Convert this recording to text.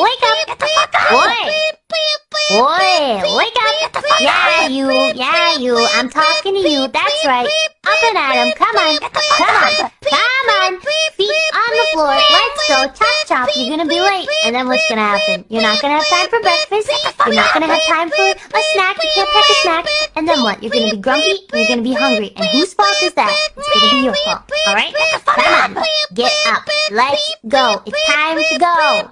Wake up, get the fuck up, Boy! Boy, wake up! Yeah, you, yeah, you. I'm talking to you. That's right. Up and at 'em. Come on. Come on. Come on. Feet on the floor. Let's go. Chop, chop. You're gonna be late. And then what's gonna happen? You're not gonna have time for breakfast. You're not gonna have time for a snack. You can't pack a snack. And then what? You're gonna be grumpy and you're gonna be hungry. And whose fault is that? It's gonna be your fault. Alright? Come on. Get up. Let's go. It's time to go.